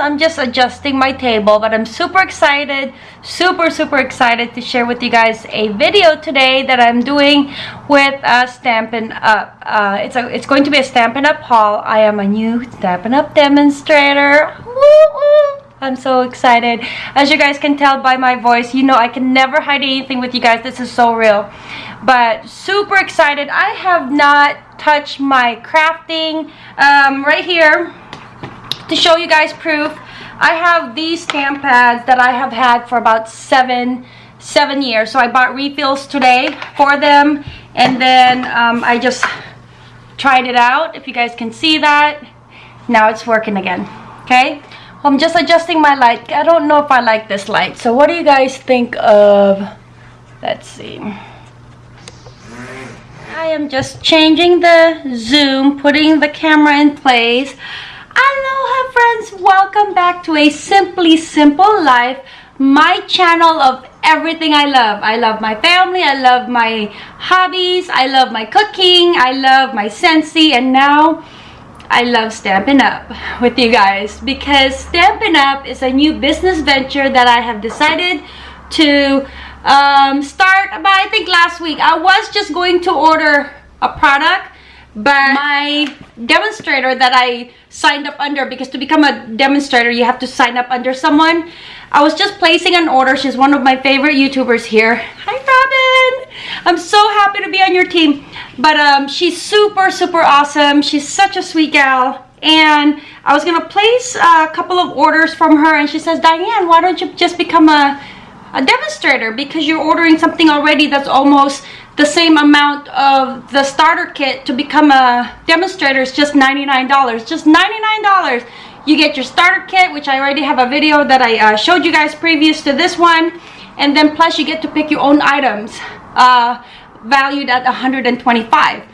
I'm just adjusting my table, but I'm super excited, super, super excited to share with you guys a video today that I'm doing with uh, Stampin' Up. Uh, it's, a, it's going to be a Stampin' Up haul. I am a new Stampin' Up demonstrator. I'm so excited. As you guys can tell by my voice, you know I can never hide anything with you guys. This is so real. But super excited. I have not touched my crafting. Um, right here, to show you guys proof, I have these stamp pads that I have had for about seven seven years. So I bought refills today for them. And then um, I just tried it out. If you guys can see that. Now it's working again. Okay. I'm just adjusting my light. I don't know if I like this light. So what do you guys think of, let's see. I am just changing the zoom, putting the camera in place. Aloha friends, welcome back to a Simply Simple Life, my channel of everything I love. I love my family, I love my hobbies, I love my cooking, I love my Scentsy, and now I love Stampin' Up with you guys because Stampin' Up is a new business venture that I have decided to um, start about I think last week. I was just going to order a product but my demonstrator that I signed up under because to become a demonstrator you have to sign up under someone. I was just placing an order. She's one of my favorite youtubers here. Hi Robin. I'm so happy to be on your team. But um, she's super super awesome. She's such a sweet gal. And I was gonna place a couple of orders from her and she says Diane why don't you just become a a demonstrator? Because you're ordering something already that's almost the same amount of the starter kit to become a demonstrator is just $99 just $99 you get your starter kit which I already have a video that I uh, showed you guys previous to this one and then plus you get to pick your own items uh, valued at 125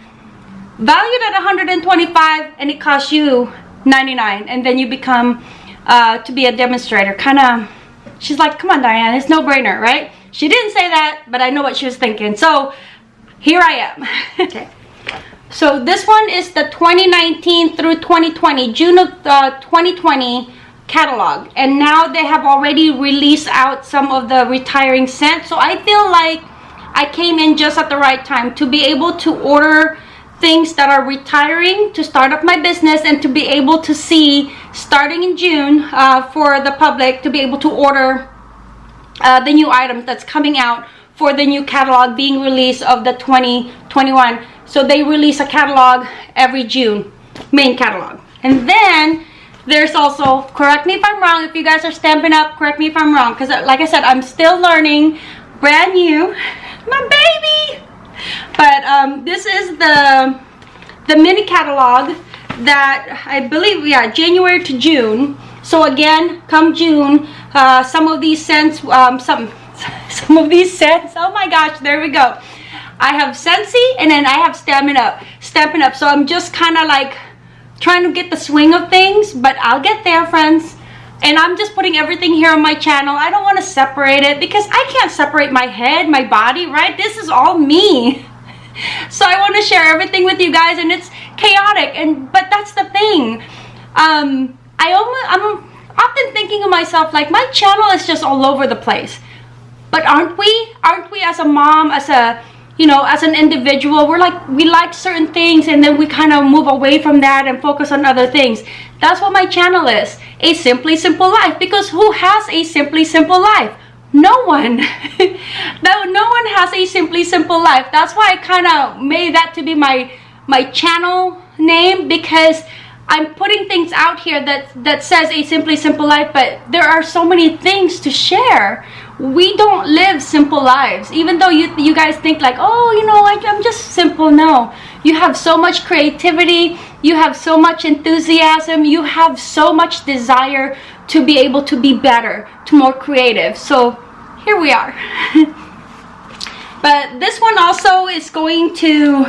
valued at 125 and it costs you 99 and then you become uh, to be a demonstrator. Kind of she's like come on Diane it's no brainer right? She didn't say that but I know what she was thinking. So here I am. Okay. So this one is the 2019 through 2020 June of uh, 2020 catalog. And now they have already released out some of the retiring scents so I feel like I came in just at the right time to be able to order things that are retiring to start up my business and to be able to see starting in June uh, for the public to be able to order uh, the new items that's coming out for the new catalog being released of the 2021 so they release a catalog every June main catalog. And then there's also correct me if I'm wrong if you guys are stamping up correct me if I'm wrong because like I said I'm still learning brand new. My baby! But um, this is the the mini catalog that I believe yeah January to June. So again come June uh, some of these scents um, some some of these scents oh my gosh there we go I have Scentsy and then I have Stampin' Up Stampin' Up so I'm just kind of like trying to get the swing of things but I'll get there friends and I'm just putting everything here on my channel. I don't want to separate it because I can't separate my head, my body, right? This is all me. So I want to share everything with you guys and it's chaotic and but that's the thing. Um, I almost, I'm often thinking of myself like my channel is just all over the place. But aren't we? Aren't we as a mom, as a you know, as an individual, we're like, we like certain things and then we kind of move away from that and focus on other things. That's what my channel is. A Simply Simple Life. Because who has a Simply Simple Life? No one. no, no one has a Simply Simple Life. That's why I kind of made that to be my, my channel name because I'm putting things out here that, that says a Simply Simple Life, but there are so many things to share. We don't live simple lives. Even though you you guys think like oh you know like i'm just simple. No. You have so much creativity. You have so much enthusiasm. You have so much desire to be able to be better to more creative. So here we are. But this one also is going to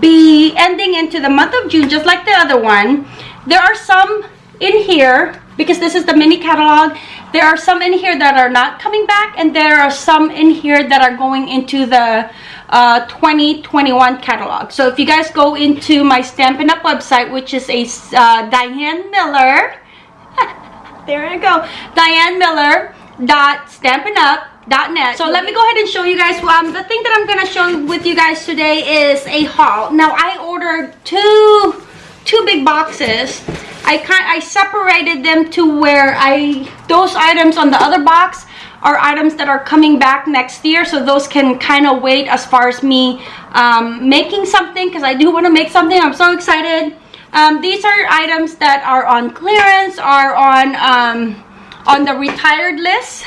be ending into the month of june just like the other one. There are some in here because this is the mini catalog there are some in here that are not coming back and there are some in here that are going into the uh, 2021 catalog. So if you guys go into my Stampin' Up! website which is a uh, Diane Miller there you go. Diane Miller dot stampin' up net. So let me go ahead and show you guys um the thing that i'm gonna show with you guys today is a haul. Now i ordered two two big boxes. I kind i separated them to where i those items on the other box are items that are coming back next year. So those can kind of wait as far as me um, making something because i do want to make something. I'm so excited. Um, these are items that are on clearance are on um, on the retired list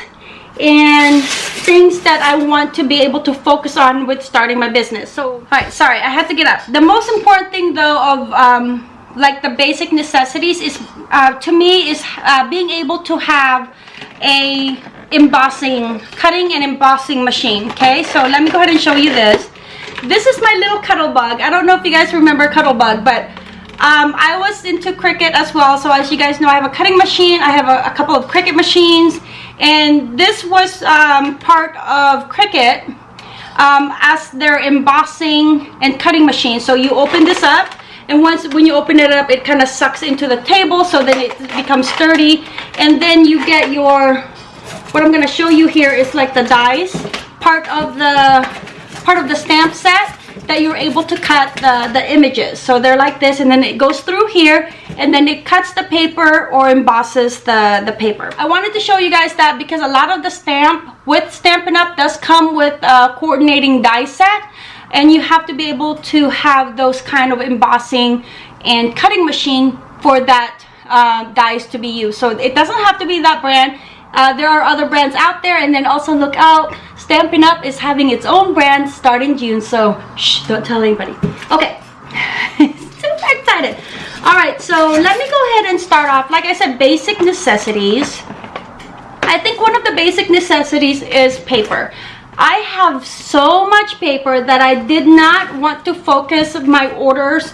and things that I want to be able to focus on with starting my business. So, all right, sorry, I had to get up. The most important thing though of um, like the basic necessities is uh, to me is uh, being able to have a embossing, cutting and embossing machine, okay? So let me go ahead and show you this. This is my little Cuttlebug. I don't know if you guys remember Cuttlebug, but um, I was into Cricut as well. So as you guys know, I have a cutting machine. I have a, a couple of Cricut machines. And this was um, part of Cricut um, as their embossing and cutting machine. So you open this up. And once when you open it up, it kind of sucks into the table. So then it becomes sturdy. And then you get your, what I'm going to show you here is like the dies. Part of the, part of the stamp set that you're able to cut the, the images. So they're like this and then it goes through here and then it cuts the paper or embosses the, the paper. I wanted to show you guys that because a lot of the stamp with Stampin' Up! does come with a coordinating die set and you have to be able to have those kind of embossing and cutting machine for that uh, dies to be used. So it doesn't have to be that brand. Uh, there are other brands out there and then also look out Stampin' Up! is having its own brand starting June, so shh, don't tell anybody. Okay, super excited. All right, so let me go ahead and start off. Like I said, basic necessities. I think one of the basic necessities is paper. I have so much paper that I did not want to focus my orders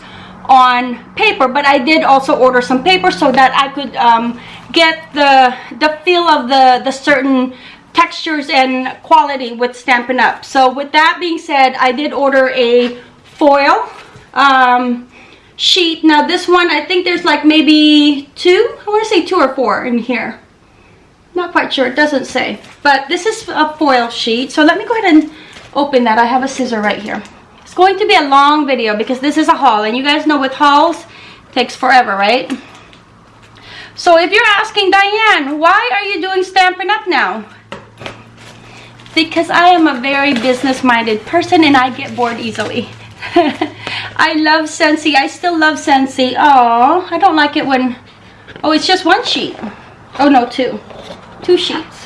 on paper but I did also order some paper so that I could um, get the the feel of the the certain textures and quality with Stampin' Up. So with that being said, I did order a foil um, sheet. Now this one, I think there's like maybe two, I want to say two or four in here. Not quite sure, it doesn't say. But this is a foil sheet. So let me go ahead and open that. I have a scissor right here. It's going to be a long video because this is a haul. And you guys know with hauls, takes forever, right? So if you're asking, Diane, why are you doing Stampin' Up! now? Because I am a very business-minded person and I get bored easily. I love Scentsy. I still love Scentsy. Oh, I don't like it when... Oh, it's just one sheet. Oh, no, two. Two sheets.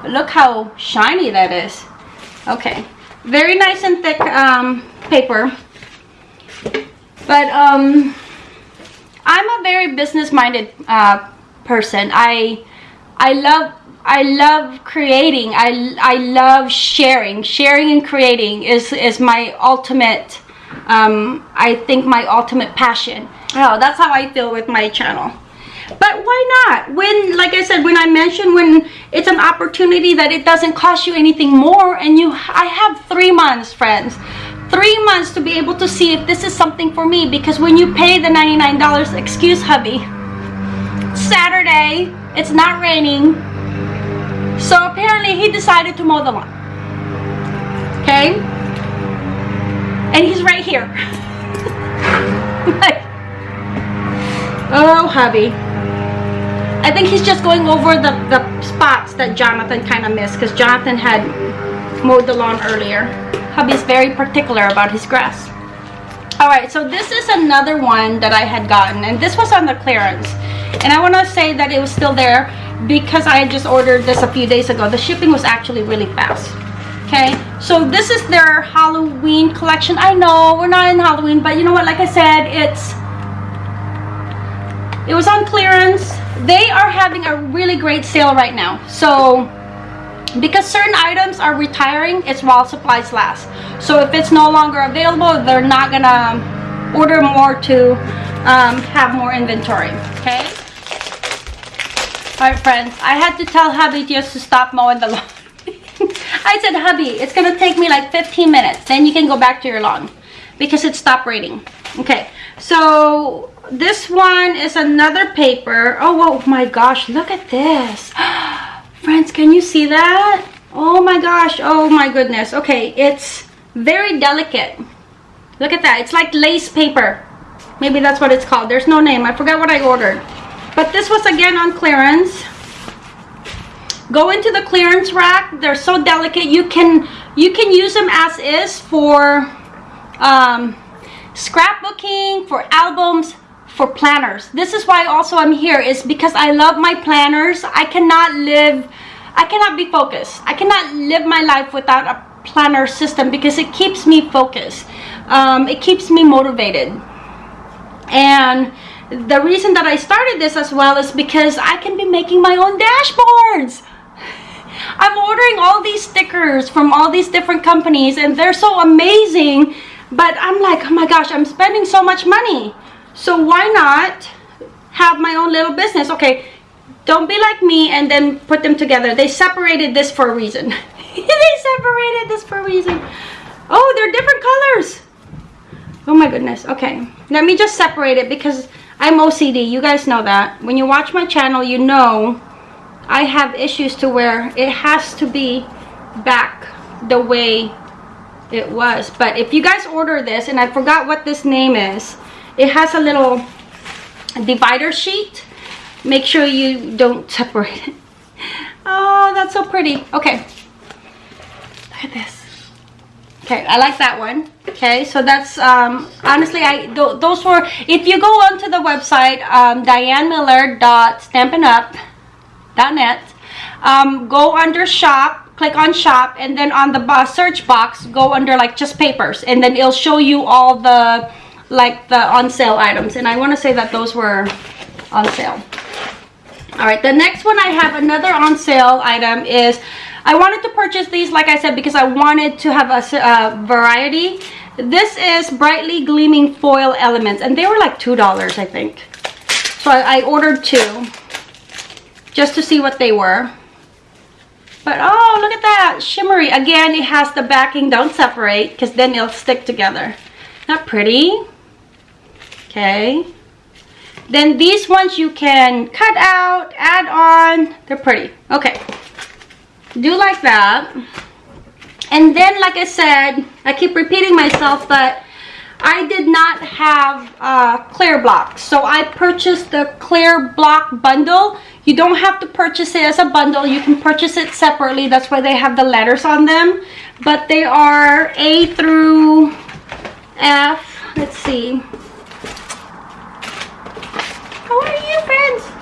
But look how shiny that is. Okay. Very nice and thick um, paper. But um, I'm a very business-minded uh, person. I I love I love creating. I, I love sharing. Sharing and creating is, is my ultimate, um, I think my ultimate passion. Oh, that's how I feel with my channel. But why not? When, like I said, when I mentioned when it's an opportunity that it doesn't cost you anything more and you, I have three months, friends. Three months to be able to see if this is something for me because when you pay the $99, excuse hubby, Saturday, it's not raining, so apparently he decided to mow the lawn. Okay? And he's right here. like, oh, hubby. I think he's just going over the, the spots that Jonathan kind of missed because Jonathan had mowed the lawn earlier. Hubby's very particular about his grass. Alright, so this is another one that I had gotten and this was on the clearance. And I want to say that it was still there because I just ordered this a few days ago. The shipping was actually really fast. Okay, so this is their Halloween collection. I know we're not in Halloween, but you know what? Like I said, it's it was on clearance. They are having a really great sale right now. So because certain items are retiring, it's while supplies last. So if it's no longer available, they're not gonna order more to um, have more inventory. Okay. Alright friends, I had to tell hubby just to stop mowing the lawn. I said, hubby, it's going to take me like 15 minutes. Then you can go back to your lawn. because it stopped raining. Okay so this one is another paper. Oh, oh my gosh look at this. Friends can you see that? Oh my gosh oh my goodness. Okay it's very delicate. Look at that it's like lace paper. Maybe that's what it's called. There's no name i forgot what i ordered but this was again on clearance. Go into the clearance rack. They're so delicate. You can you can use them as is for um, scrapbooking for albums for planners. This is why also i'm here is because i love my planners. I cannot live i cannot be focused. I cannot live my life without a planner system because it keeps me focused. Um, it keeps me motivated. And the reason that I started this as well is because I can be making my own dashboards. I'm ordering all these stickers from all these different companies and they're so amazing but I'm like oh my gosh I'm spending so much money. So why not have my own little business? Okay don't be like me and then put them together. They separated this for a reason. They separated this for a reason. Oh they're different colors. Oh my goodness okay. Let me just separate it because I'm OCD you guys know that. When you watch my channel you know I have issues to where it has to be back the way it was. But if you guys order this and I forgot what this name is it has a little divider sheet. Make sure you don't separate it. Oh that's so pretty. Okay. Look at this okay i like that one. Okay so that's um honestly i th those were if you go onto the website um dianemiller.stampinup.net um go under shop click on shop and then on the search box go under like just papers and then it'll show you all the like the on sale items and i want to say that those were on sale. All right the next one i have another on sale item is i wanted to purchase these like i said because i wanted to have a, a uh, variety. This is brightly gleaming foil elements and they were like two dollars i think. So I, I ordered two just to see what they were. But oh look at that shimmery. Again it has the backing don't separate because then it'll stick together. Not pretty. Okay. Then these ones you can cut out, add on. They're pretty. Okay. Do like that. And then, like I said, I keep repeating myself, but I did not have uh, clear blocks. So I purchased the clear block bundle. You don't have to purchase it as a bundle. You can purchase it separately. That's why they have the letters on them. But they are A through F. Let's see. How are you, friends?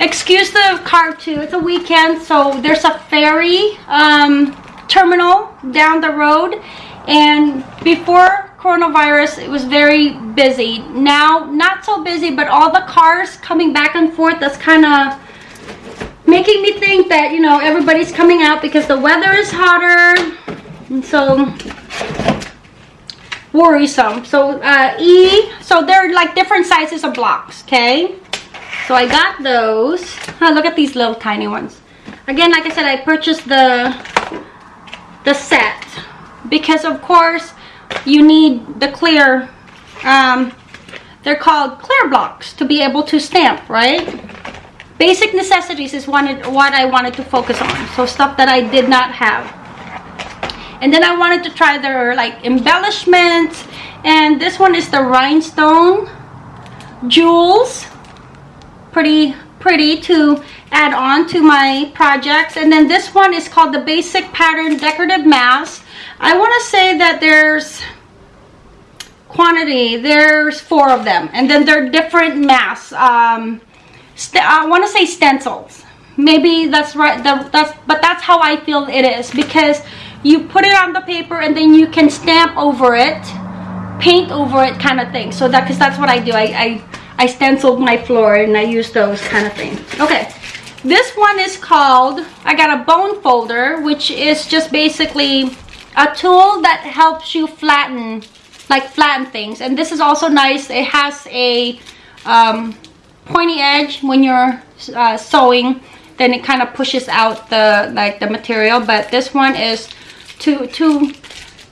Excuse the car too. It's a weekend, so there's a ferry um, terminal down the road. And before coronavirus, it was very busy. Now, not so busy, but all the cars coming back and forth, that's kind of making me think that, you know, everybody's coming out because the weather is hotter. And so worrisome so uh, e so they're like different sizes of blocks okay so i got those. Oh, look at these little tiny ones. Again like i said i purchased the the set because of course you need the clear um they're called clear blocks to be able to stamp right? Basic necessities is wanted what i wanted to focus on. So stuff that i did not have. And then I wanted to try their like embellishments. And this one is the rhinestone jewels pretty pretty to add on to my projects. And then this one is called the basic pattern decorative mask. I want to say that there's quantity. There's four of them. And then they're different masks. Um, I want to say stencils. Maybe that's right the, that's but that's how I feel it is. Because you put it on the paper and then you can stamp over it paint over it kind of thing. So that because that's what i do. I, I i stenciled my floor and i use those kind of things. Okay this one is called i got a bone folder which is just basically a tool that helps you flatten like flatten things. And this is also nice. It has a um, pointy edge when you're uh, sewing. Then it kind of pushes out the like the material. But this one is to to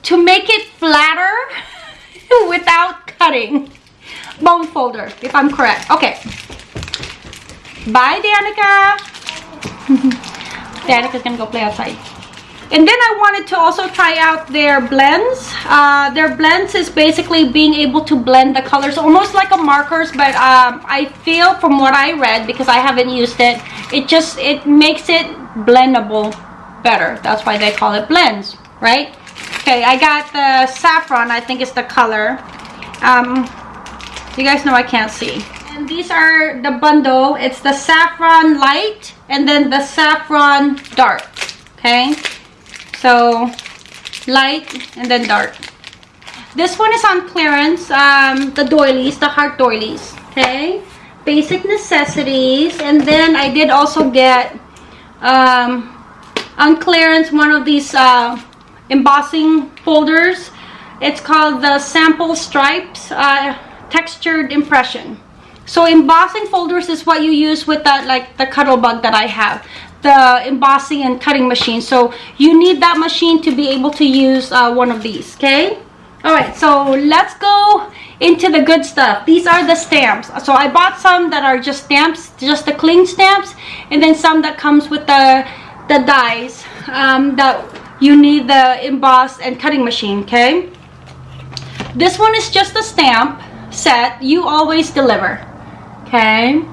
to make it flatter without cutting. Bone folder, if I'm correct. Okay. Bye, Danica. Danica's gonna go play outside. And then I wanted to also try out their blends. Uh, their blends is basically being able to blend the colors almost like a markers, but um, I feel from what I read, because I haven't used it, it just, it makes it blendable better. That's why they call it blends, right? Okay, I got the saffron, I think is the color. Um, you guys know I can't see. And these are the bundle. It's the saffron light and then the saffron dark. Okay. So light and then dark. This one is on clearance. Um, the doilies, the heart doilies. Okay. Basic necessities. And then I did also get um, on clearance one of these uh, embossing folders. It's called the sample stripes uh, textured impression. So embossing folders is what you use with that like the Cuttlebug that I have the embossing and cutting machine. So you need that machine to be able to use uh, one of these okay? All right so let's go into the good stuff. These are the stamps. So i bought some that are just stamps just the cling stamps and then some that comes with the the dies um, that you need the emboss and cutting machine okay? This one is just a stamp set you always deliver okay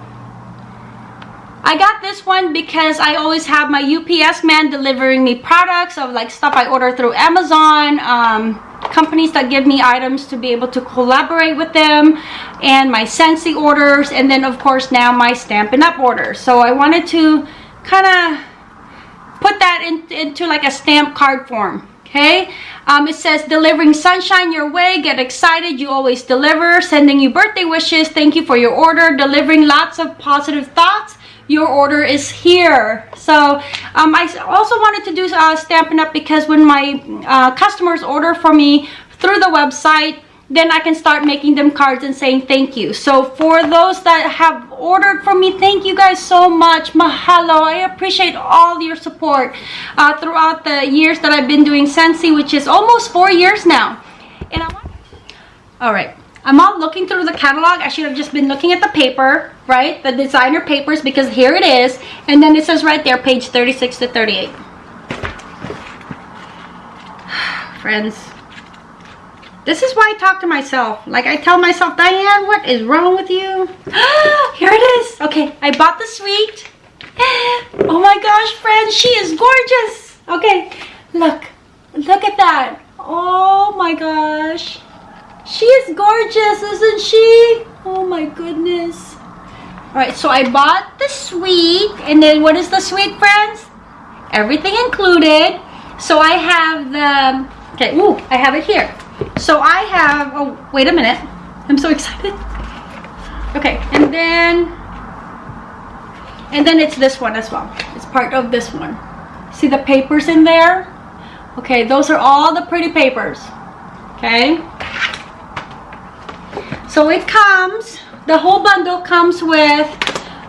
I got this one because I always have my UPS man delivering me products of like stuff I order through Amazon, um, companies that give me items to be able to collaborate with them, and my Scentsy orders, and then of course now my Stampin' Up! orders. So I wanted to kind of put that in, into like a stamp card form. Okay, um, it says delivering sunshine your way. Get excited. You always deliver. Sending you birthday wishes. Thank you for your order. Delivering lots of positive thoughts your order is here so um, I also wanted to do uh, Stampin' Up because when my uh, customers order from me through the website then I can start making them cards and saying thank you. So for those that have ordered from me, thank you guys so much. Mahalo. I appreciate all your support uh, throughout the years that I've been doing Scentsy, which is almost four years now. And I All right. I'm not looking through the catalog. I should have just been looking at the paper, right? The designer papers because here it is. And then it says right there, page 36 to 38. Friends, this is why I talk to myself. Like I tell myself, Diane, what is wrong with you? here it is. Okay, I bought the suite. Oh my gosh, friends, she is gorgeous. Okay, look, look at that. Oh my gosh. She is gorgeous, isn't she? Oh my goodness. Alright, so I bought the suite. And then what is the suite, friends? Everything included. So I have the... Okay, ooh, I have it here. So I have... Oh, wait a minute. I'm so excited. Okay, and then... And then it's this one as well. It's part of this one. See the papers in there? Okay, those are all the pretty papers. Okay. So it comes, the whole bundle comes with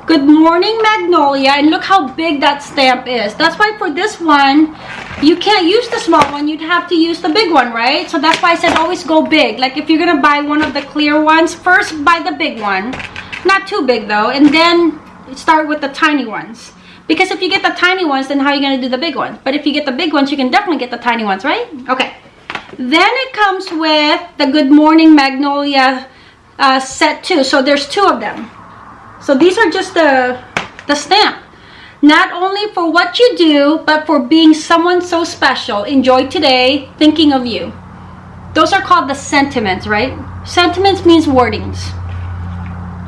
Good Morning Magnolia. And look how big that stamp is. That's why for this one, you can't use the small one. You'd have to use the big one, right? So that's why I said always go big. Like if you're to buy one of the clear ones, first buy the big one. Not too big though. And then start with the tiny ones. Because if you get the tiny ones, then how are you going to do the big ones? But if you get the big ones, you can definitely get the tiny ones, right? Okay. Then it comes with the Good Morning Magnolia uh, set two. So there's two of them. So these are just the, the stamp. Not only for what you do, but for being someone so special. Enjoy today, thinking of you. Those are called the sentiments, right? Sentiments means wordings.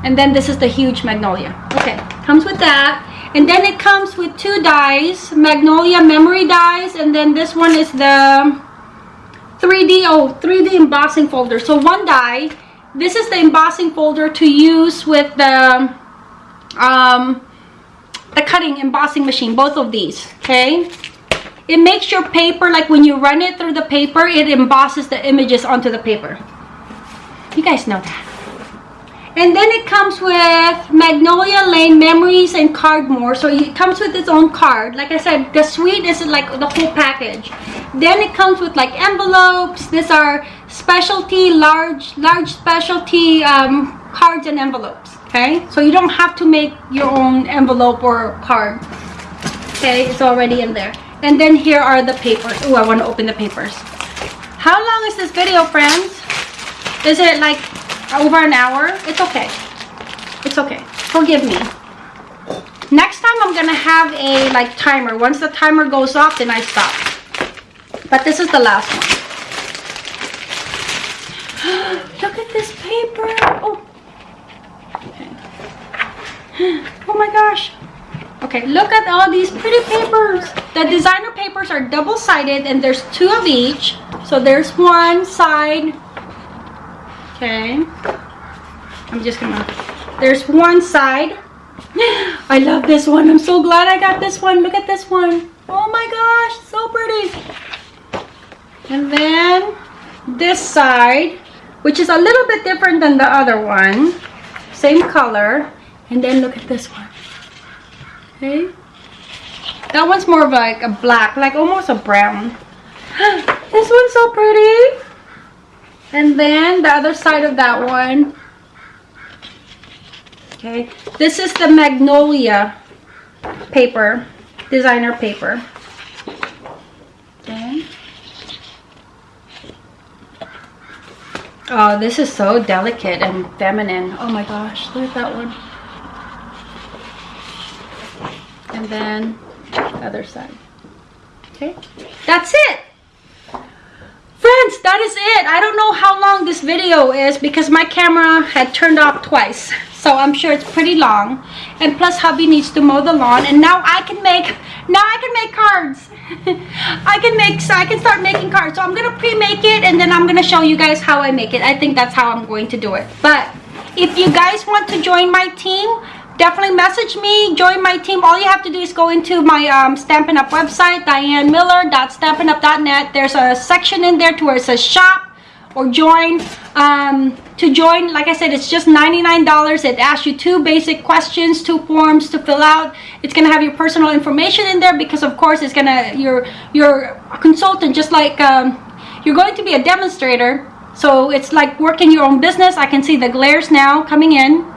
And then this is the huge magnolia. Okay, comes with that. And then it comes with two dies, magnolia memory dies, and then this one is the 3D, oh, 3D embossing folder. So one die this is the embossing folder to use with the um, the cutting embossing machine both of these okay it makes your paper like when you run it through the paper it embosses the images onto the paper you guys know that And then it comes with Magnolia Lane Memories and Card More. So it comes with its own card. Like I said, the suite is like the whole package. Then it comes with like envelopes. These are specialty, large, large specialty um, cards and envelopes. Okay, so you don't have to make your own envelope or card. Okay, it's already in there. And then here are the papers. Oh, I want to open the papers. How long is this video, friends? Is it like over an hour? It's okay. It's okay. Forgive me. Next time I'm gonna have a like timer. Once the timer goes off, then I stop. But this is the last one. Look at this paper. Oh. Oh my gosh. Okay, look at all these pretty papers. The designer papers are double-sided and there's two of each. So there's one side. Okay. I'm just gonna, there's one side. I love this one. I'm so glad I got this one. Look at this one. Oh my gosh, so pretty. And then this side, which is a little bit different than the other one. Same color. And then look at this one. Okay. That one's more of like a black, like almost a brown. this one's so pretty. And then the other side of that one. Okay. This is the Magnolia paper, designer paper. Okay. Oh, this is so delicate and feminine. Oh my gosh, look at that one. And then other side. Okay. That's it! Friends that is it. I don't know how long this video is because my camera had turned off twice. So i'm sure it's pretty long. And plus hubby needs to mow the lawn. And now i can make now i can make cards. I can make so i can start making cards. So i'm gonna pre-make it and then i'm gonna show you guys how i make it. I think that's how i'm going to do it. But if you guys want to join my team definitely message me join my team. All you have to do is go into my um, Stampin' Up website dianemiller.stampinup.net there's a section in there to where it says shop or join. Um, to join like I said it's just $99 it asks you two basic questions two forms to fill out. It's gonna have your personal information in there because of course it's gonna you're a consultant just like um, you're going to be a demonstrator. So it's like working your own business. I can see the glares now coming in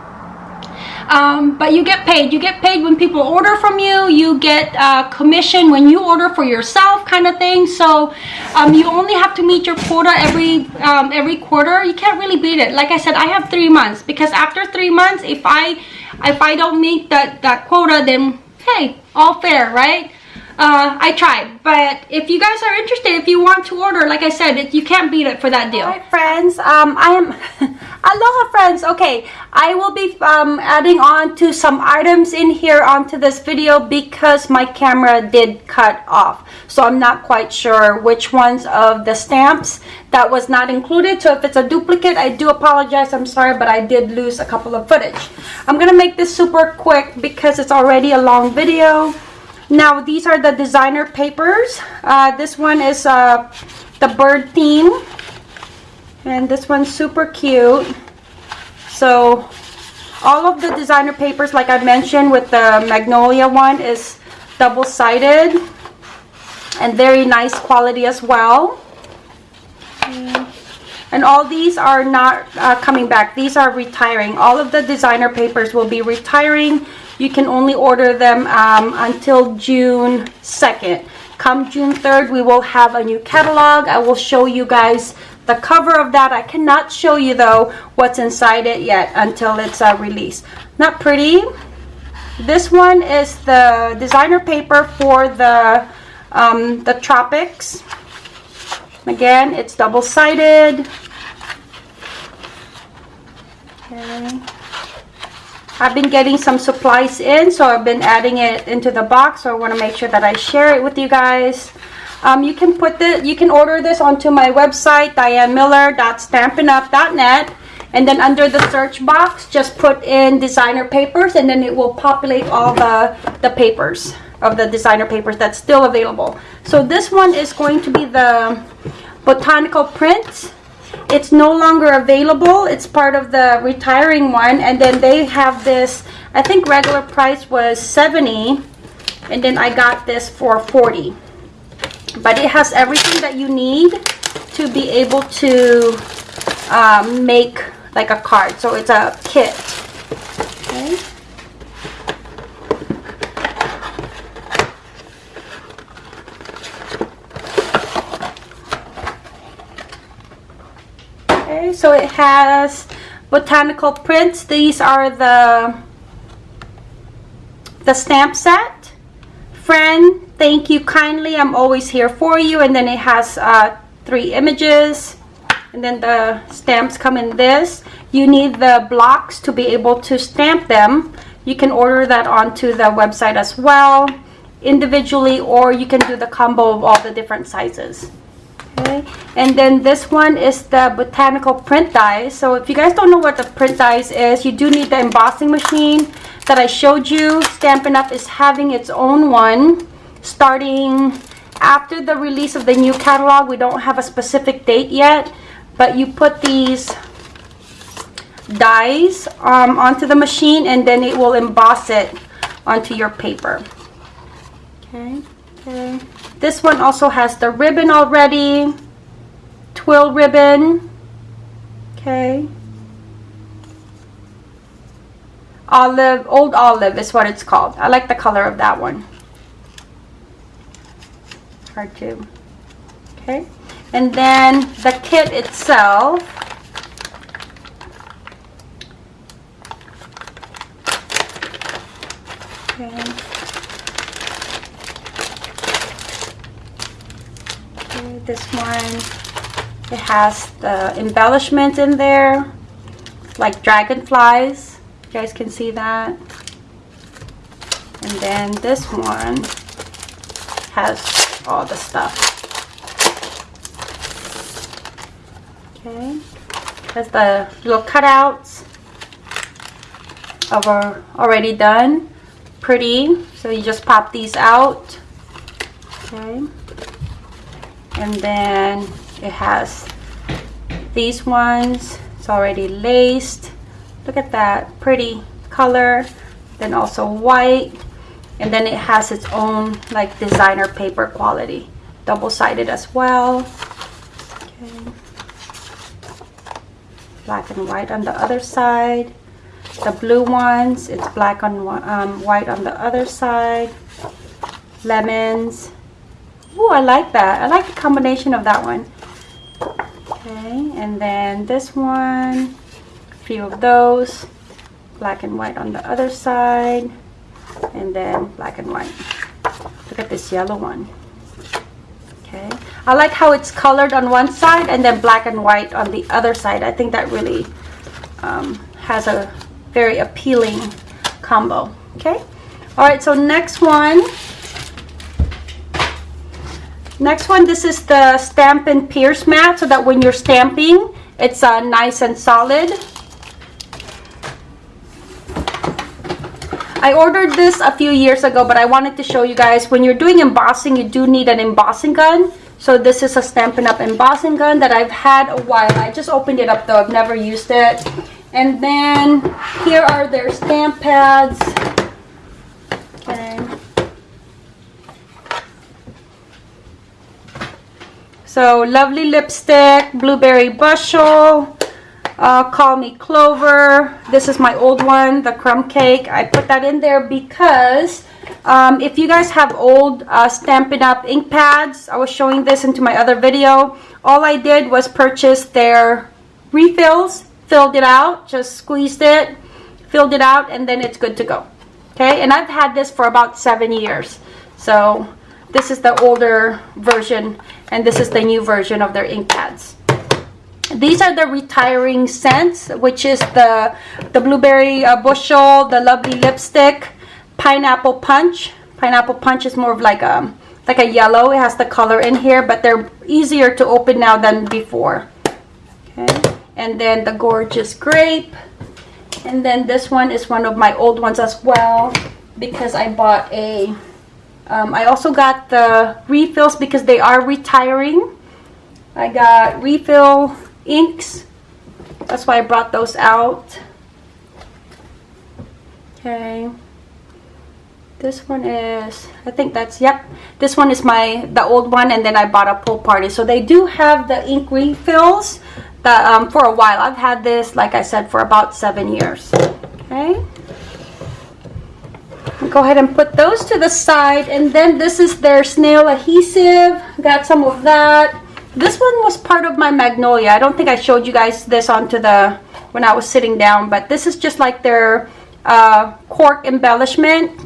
um, but you get paid. You get paid when people order from you. You get uh, commission when you order for yourself kind of thing. So um, you only have to meet your quota every um, every quarter. You can't really beat it. Like I said I have three months because after three months if I if I don't meet that that quota then hey all fair right uh, I tried. But if you guys are interested, if you want to order, like I said, it, you can't beat it for that deal. Alright friends, um, I am, aloha friends, okay, I will be um, adding on to some items in here onto this video because my camera did cut off. So I'm not quite sure which ones of the stamps that was not included. So if it's a duplicate, I do apologize, I'm sorry, but I did lose a couple of footage. I'm gonna make this super quick because it's already a long video. Now these are the designer papers. Uh, this one is uh, the bird theme. And this one's super cute. So all of the designer papers, like I mentioned with the Magnolia one, is double-sided. And very nice quality as well. And all these are not uh, coming back. These are retiring. All of the designer papers will be retiring you can only order them um, until June 2nd. Come June 3rd, we will have a new catalog. I will show you guys the cover of that. I cannot show you, though, what's inside it yet until it's uh, released. Not pretty. This one is the designer paper for the, um, the tropics. Again, it's double-sided. Okay. I've been getting some supplies in, so I've been adding it into the box. So I want to make sure that I share it with you guys. Um, you can put the, you can order this onto my website, dianemiller.stampinup.net. And then under the search box, just put in designer papers and then it will populate all the, the papers of the designer papers that's still available. So this one is going to be the botanical prints. It's no longer available. It's part of the retiring one. And then they have this I think regular price was 70 and then I got this for 40 but it has everything that you need to be able to um, make like a card. So it's a kit. Okay okay so it has botanical prints. These are the the stamp set. Friend thank you kindly. I'm always here for you. And then it has uh, three images. And then the stamps come in this. You need the blocks to be able to stamp them. You can order that onto the website as well individually or you can do the combo of all the different sizes okay? And then this one is the botanical print dies so if you guys don't know what the print dies is you do need the embossing machine that I showed you. Stampin' Up! is having its own one starting after the release of the new catalog. We don't have a specific date yet but you put these dies um, onto the machine and then it will emboss it onto your paper. Okay? Okay this one also has the ribbon already. Twill ribbon. Okay. Olive old olive is what it's called. I like the color of that one. Hard to okay. And then the kit itself okay. okay this one it has the embellishment in there like dragonflies you guys can see that and then this one has all the stuff. Okay, that's the little cutouts are already done. Pretty, so you just pop these out. Okay, and then it has these ones. It's already laced. Look at that, pretty color. Then also white and then it has its own like designer paper quality double-sided as well okay. black and white on the other side the blue ones it's black on um, white on the other side lemons oh I like that. I like the combination of that one. Okay and then this one a few of those black and white on the other side and then black and white. Look at this yellow one. Okay. I like how it's colored on one side and then black and white on the other side. I think that really um, has a very appealing combo. Okay. All right so next one next one this is the Stampin' Pierce mat so that when you're stamping it's uh, nice and solid I ordered this a few years ago, but I wanted to show you guys when you're doing embossing, you do need an embossing gun. So this is a Stampin' Up! embossing gun that I've had a while. I just opened it up though, I've never used it. And then here are their stamp pads. Okay. So lovely lipstick, blueberry bushel, uh, Call Me Clover. This is my old one, the crumb cake. I put that in there because um, if you guys have old uh, Stampin' Up! ink pads, I was showing this into my other video. All I did was purchase their refills, filled it out, just squeezed it, filled it out, and then it's good to go. Okay, and I've had this for about seven years. So this is the older version, and this is the new version of their ink pads. These are the retiring scents which is the the blueberry uh, bushel the lovely lipstick pineapple punch. Pineapple punch is more of like a like a yellow. It has the color in here but they're easier to open now than before. Okay. And then the gorgeous grape. And then this one is one of my old ones as well because I bought a um, I also got the refills because they are retiring I got refill inks. That's why I brought those out. Okay. This one is, I think that's, yep. This one is my, the old one, and then I bought a pool party. So they do have the ink refills that, um, for a while. I've had this, like I said, for about seven years. Okay. Go ahead and put those to the side. And then this is their snail adhesive. Got some of that. This one was part of my Magnolia. I don't think I showed you guys this onto the, when I was sitting down. But this is just like their uh, cork embellishment.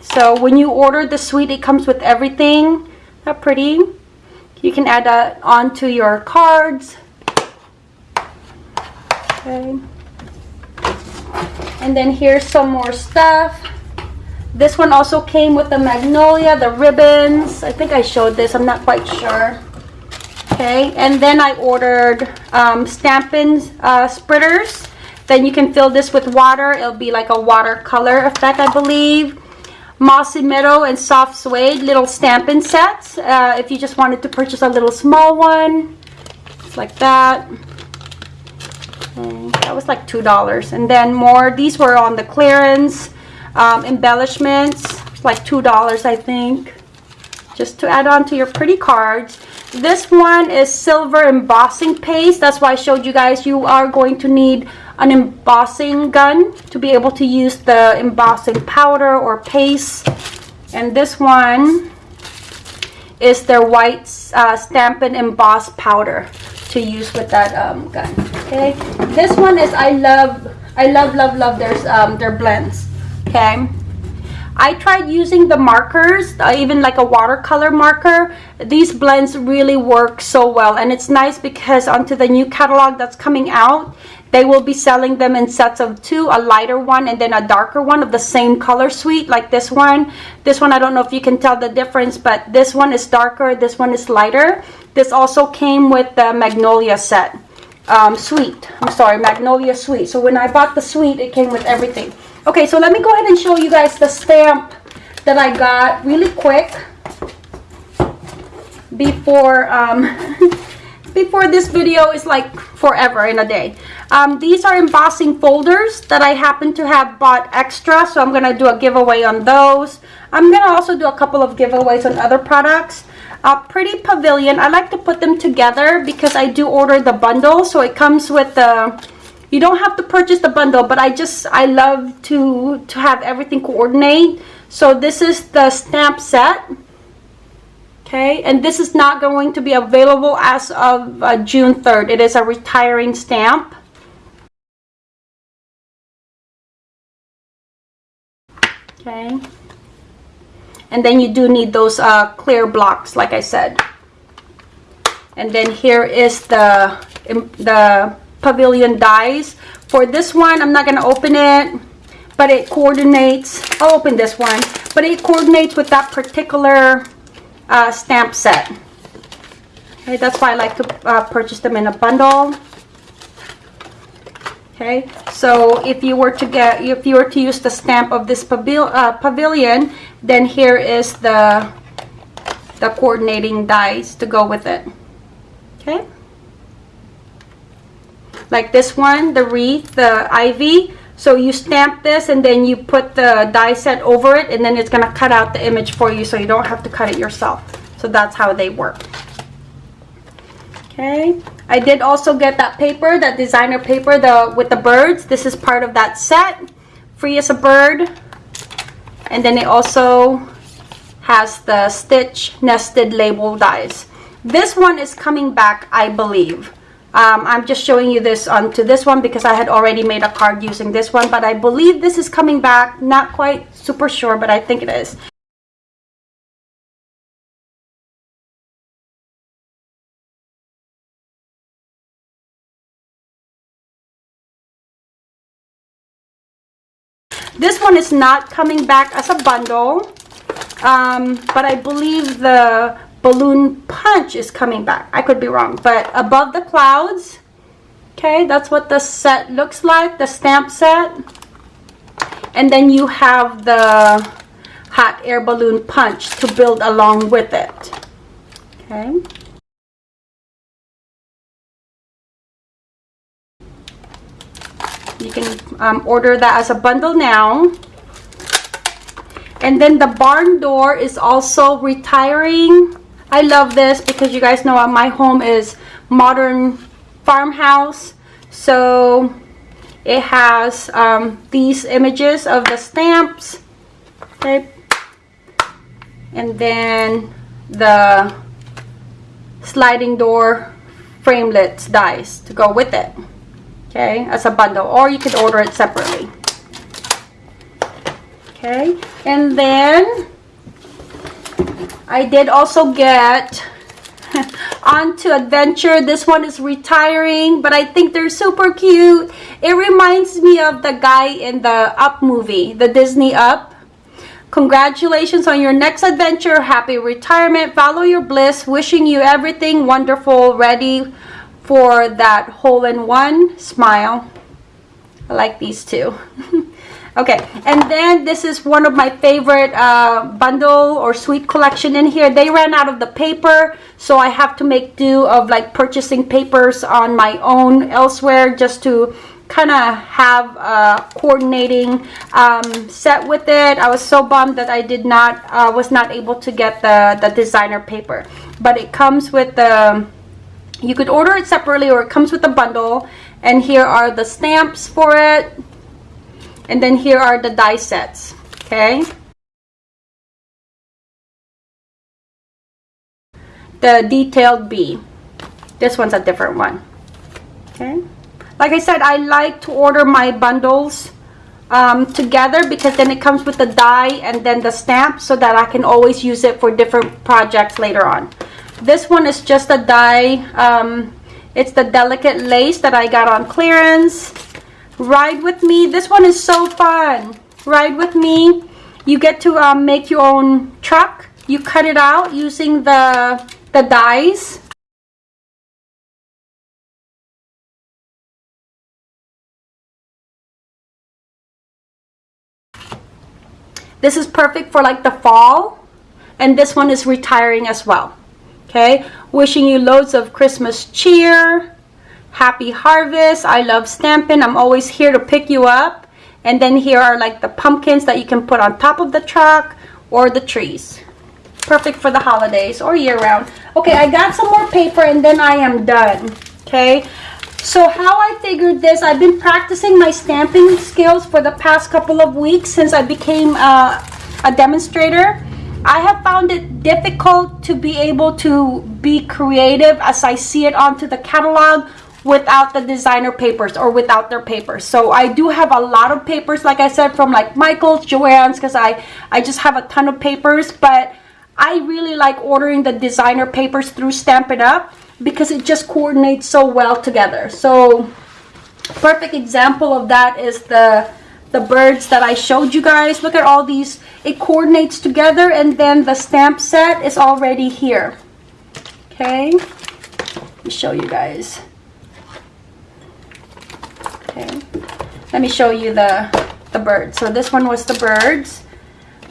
So when you order the suite, it comes with everything. How pretty. You can add that onto your cards. Okay. And then here's some more stuff. This one also came with the magnolia, the ribbons. I think I showed this. I'm not quite sure. Okay, and then I ordered um, Stampin' uh, spritzers. Then you can fill this with water. It'll be like a watercolor effect, I believe. Mossy Meadow and Soft Suede little Stampin' sets. Uh, if you just wanted to purchase a little small one, like that. That was like $2. And then more, these were on the clearance. Um, embellishments, like $2 I think. Just to add on to your pretty cards. This one is silver embossing paste. That's why I showed you guys you are going to need an embossing gun to be able to use the embossing powder or paste. And this one is their white uh, Stampin' Emboss powder to use with that um, gun. Okay, this one is I love, I love, love, love their um, their blends. Okay, I tried using the markers, uh, even like a watercolor marker. These blends really work so well, and it's nice because onto the new catalog that's coming out, they will be selling them in sets of two, a lighter one and then a darker one of the same color suite like this one. This one, I don't know if you can tell the difference, but this one is darker, this one is lighter. This also came with the Magnolia set. Um, suite. I'm sorry, Magnolia suite. So when I bought the suite, it came with everything. Okay, so let me go ahead and show you guys the stamp that I got really quick before um, before this video is like forever in a day. Um, these are embossing folders that I happen to have bought extra, so I'm going to do a giveaway on those. I'm going to also do a couple of giveaways on other products. A Pretty Pavilion, I like to put them together because I do order the bundle, so it comes with the... You don't have to purchase the bundle, but I just, I love to, to have everything coordinate. So this is the stamp set okay? And this is not going to be available as of uh, June 3rd it is a retiring stamp. Okay? And then you do need those uh, clear blocks like I said. And then here is the the pavilion dies. For this one I'm not going to open it but it coordinates I'll open this one but it coordinates with that particular uh, stamp set. Okay, that's why I like to uh, purchase them in a bundle. Okay, so if you were to get, if you were to use the stamp of this pavil uh, pavilion, then here is the the coordinating dies to go with it. Okay, like this one, the wreath, the ivy. So you stamp this and then you put the die set over it and then it's going to cut out the image for you so you don't have to cut it yourself. So that's how they work. Okay. I did also get that paper, that designer paper the with the birds. This is part of that set. Free as a bird. And then it also has the stitch nested label dies. This one is coming back, I believe. Um, I'm just showing you this onto this one because I had already made a card using this one, but I believe this is coming back. Not quite super sure, but I think it is. This one is not coming back as a bundle, um, but I believe the balloon punch is coming back. I could be wrong, but above the clouds, okay, that's what the set looks like, the stamp set. And then you have the hot air balloon punch to build along with it, okay. You can um, order that as a bundle now. And then the barn door is also retiring I love this because you guys know my home is modern farmhouse. So it has um, these images of the stamps. Okay. And then the sliding door framelits dies to go with it. Okay, as a bundle. Or you can order it separately okay and then I did also get on to adventure. This one is retiring but I think they're super cute. It reminds me of the guy in the up movie the Disney up. Congratulations on your next adventure. Happy retirement. Follow your bliss. Wishing you everything wonderful. Ready for that hole-in-one. Smile. I like these two okay and then this is one of my favorite uh, bundle or suite collection in here. They ran out of the paper so I have to make do of like purchasing papers on my own elsewhere just to kind of have a coordinating um, set with it. I was so bummed that I did not uh, was not able to get the the designer paper. But it comes with the you could order it separately or it comes with a bundle and here are the stamps for it and then here are the die sets okay? The detailed B. This one's a different one okay? Like I said I like to order my bundles um, together because then it comes with the die and then the stamp so that I can always use it for different projects later on. This one is just a die um, it's the delicate lace that I got on clearance ride with me. This one is so fun. Ride with me. You get to um, make your own truck. You cut it out using the the dies. This is perfect for like the fall and this one is retiring as well. Okay? Wishing you loads of christmas cheer happy harvest. I love stampin' i'm always here to pick you up. And then here are like the pumpkins that you can put on top of the truck or the trees. Perfect for the holidays or year round. Okay i got some more paper and then i am done okay? So how i figured this i've been practicing my stamping skills for the past couple of weeks since i became uh, a demonstrator. I have found it difficult to be able to be creative as I see it onto the catalog without the designer papers or without their papers so i do have a lot of papers like i said from like michael's joann's because i i just have a ton of papers but i really like ordering the designer papers through stampin' up because it just coordinates so well together so perfect example of that is the the birds that I showed you guys. Look at all these. It coordinates together and then the stamp set is already here. Okay. Let me show you guys okay. Let me show you the the birds so this one was the birds.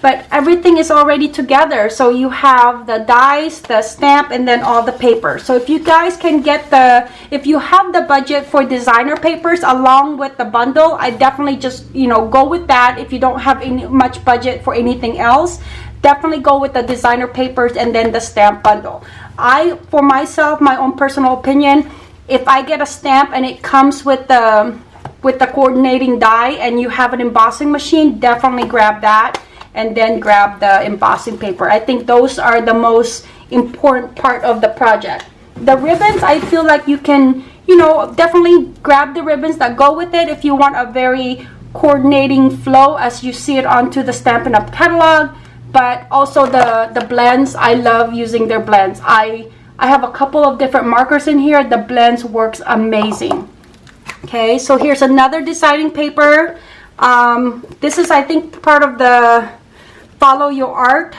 But everything is already together. So you have the dies the stamp and then all the paper so if you guys can get the if you have the budget for designer papers along with the bundle i definitely just you know go with that. If you don't have any much budget for anything else definitely go with the designer papers and then the stamp bundle. I for myself my own personal opinion if i get a stamp and it comes with the with the coordinating die and you have an embossing machine, definitely grab that and then grab the embossing paper. I think those are the most important part of the project. The ribbons, I feel like you can, you know, definitely grab the ribbons that go with it if you want a very coordinating flow as you see it onto the Stampin' Up! catalog. But also the, the blends, I love using their blends. I, I have a couple of different markers in here. The blends works amazing okay so here's another designer paper. Um, this is I think part of the follow your art.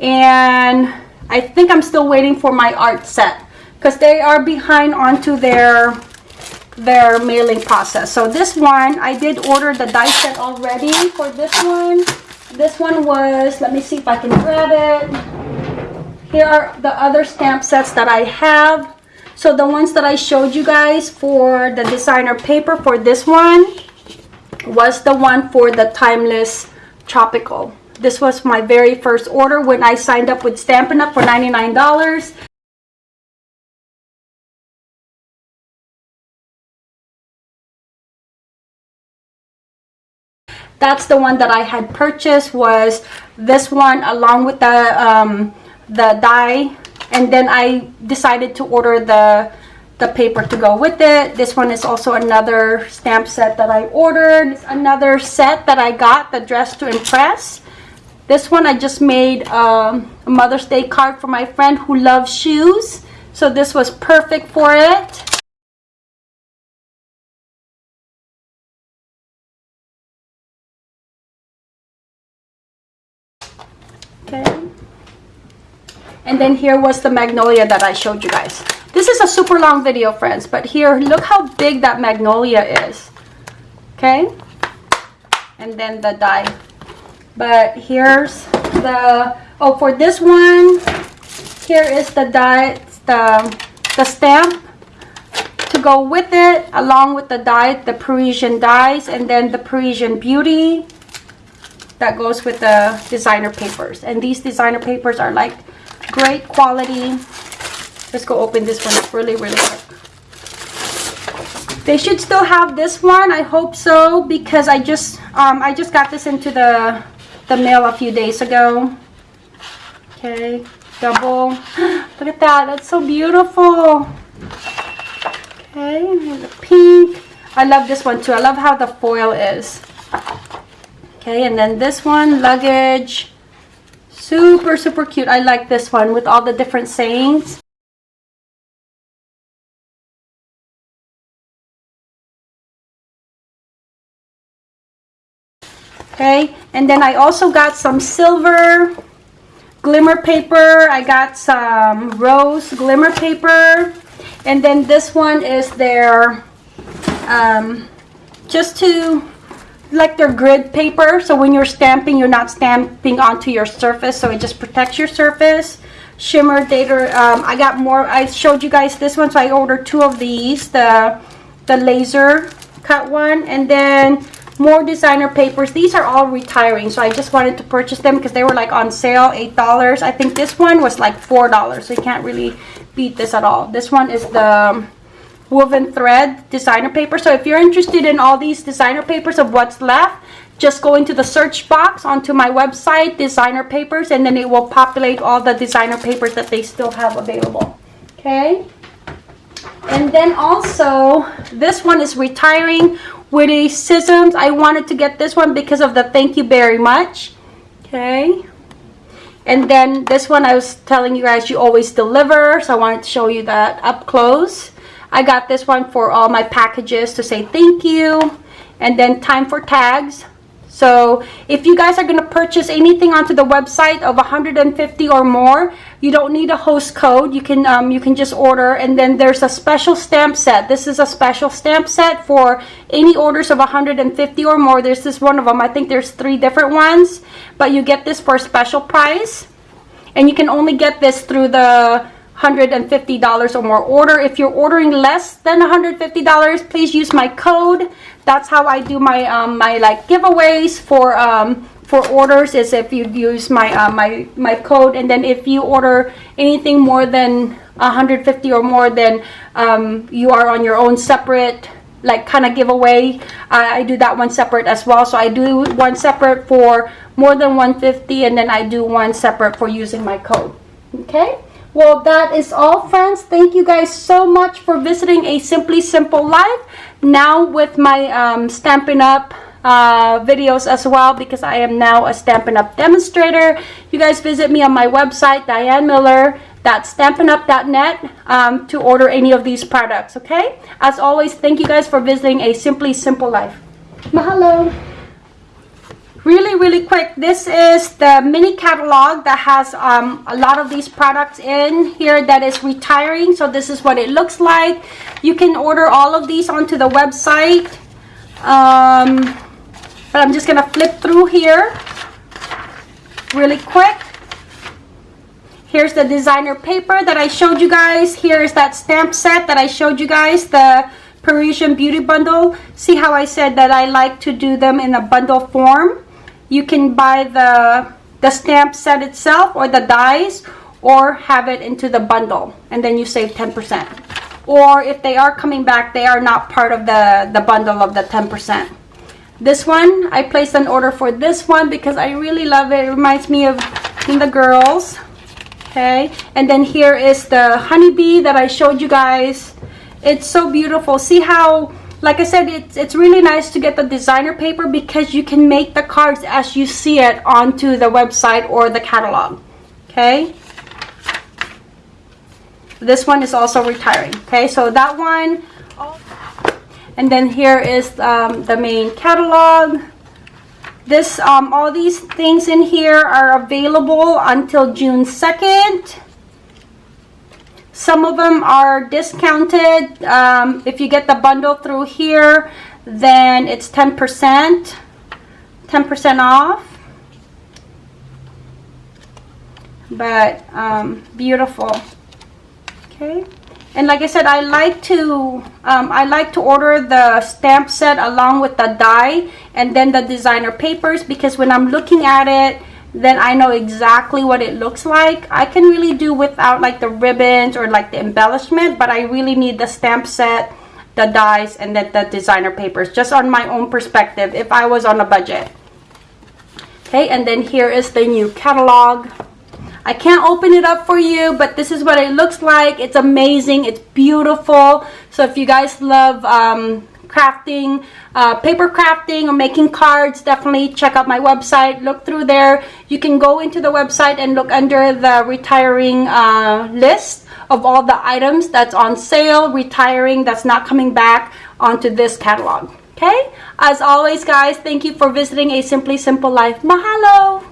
And I think I'm still waiting for my art set because they are behind onto their their mailing process. So this one I did order the die set already for this one. This one was let me see if I can grab it. Here are the other stamp sets that I have So the ones that I showed you guys for the designer paper for this one was the one for the Timeless Tropical. This was my very first order when I signed up with Stampin' Up! for $99. That's the one that I had purchased was this one along with the, um, the die. And then I decided to order the the paper to go with it. This one is also another stamp set that I ordered. It's another set that I got, the Dress to Impress. This one I just made um, a Mother's Day card for my friend who loves shoes. So this was perfect for it. Okay. And then here was the magnolia that I showed you guys. This is a super long video, friends, but here, look how big that magnolia is. Okay? And then the die. But here's the, oh, for this one, here is the die, the, the stamp to go with it, along with the die, the Parisian dies, and then the Parisian Beauty that goes with the designer papers. And these designer papers are like great quality. Let's go open this one up really, really quick. They should still have this one. I hope so because I just um, I just got this into the the mail a few days ago. Okay, double. Look at that. That's so beautiful. Okay, the pink. I love this one too. I love how the foil is. Okay, and then this one, luggage. Super, super cute. I like this one with all the different sayings. Okay, and then I also got some silver glimmer paper. I got some rose glimmer paper. And then this one is their, um, just to like their grid paper so when you're stamping you're not stamping onto your surface so it just protects your surface. Shimmer data um, I got more I showed you guys this one so I ordered two of these the the laser cut one and then more designer papers. These are all retiring so I just wanted to purchase them because they were like on sale eight dollars. I think this one was like four dollars so you can't really beat this at all. This one is the woven thread designer paper. So if you're interested in all these designer papers of what's left, just go into the search box onto my website, designer papers, and then it will populate all the designer papers that they still have available. Okay. And then also, this one is retiring with a scissors. I wanted to get this one because of the thank you very much. Okay. And then this one I was telling you guys you always deliver. So I wanted to show you that up close. I got this one for all my packages to say thank you. And then time for tags. So if you guys are going to purchase anything onto the website of 150 or more, you don't need a host code. You can um, you can just order and then there's a special stamp set. This is a special stamp set for any orders of 150 or more. There's this one of them. I think there's three different ones, but you get this for a special price. And you can only get this through the $150 or more order. If you're ordering less than $150, please use my code. That's how I do my um, my like giveaways for um, for orders is if you use my uh, my my code. And then if you order anything more than 150 or more then um, you are on your own separate like kind of giveaway. I, I do that one separate as well. So I do one separate for more than 150 and then I do one separate for using my code. Okay well, that is all, friends. Thank you guys so much for visiting a Simply Simple Life. Now with my um, Stampin' Up! Uh, videos as well because I am now a Stampin' Up! demonstrator. You guys visit me on my website, Diane Miller dianemiller.stampinup.net um, to order any of these products, okay? As always, thank you guys for visiting a Simply Simple Life. Mahalo! Really really quick this is the mini catalog that has um, a lot of these products in here that is retiring so this is what it looks like you can order all of these onto the website um, but I'm just gonna flip through here really quick Here's the designer paper that I showed you guys. Here's that stamp set that I showed you guys, the Parisian Beauty Bundle. See how I said that I like to do them in a bundle form? You can buy the, the stamp set itself or the dies or have it into the bundle and then you save 10%. Or if they are coming back, they are not part of the, the bundle of the 10%. This one, I placed an order for this one because I really love it. It reminds me of the girls. Okay, and then here is the honeybee that I showed you guys. It's so beautiful. See how, like I said, it's, it's really nice to get the designer paper because you can make the cards as you see it onto the website or the catalog. Okay, this one is also retiring okay? So that one. And then here is um, the main catalog. This um, all these things in here are available until June 2nd some of them are discounted. Um, if you get the bundle through here then it's 10% 10% off. But um, beautiful. Okay. And like I said I like to um, I like to order the stamp set along with the die and then the designer papers because when I'm looking at it then I know exactly what it looks like I can really do without like the ribbons or like the embellishment but I really need the stamp set the dies and then the designer papers just on my own perspective if I was on a budget okay and then here is the new catalog I can't open it up for you, but this is what it looks like. It's amazing. It's beautiful. So if you guys love um, crafting, uh, paper crafting or making cards, definitely check out my website. Look through there. You can go into the website and look under the retiring uh, list of all the items that's on sale, retiring, that's not coming back onto this catalog. Okay? As always, guys, thank you for visiting A Simply Simple Life. Mahalo!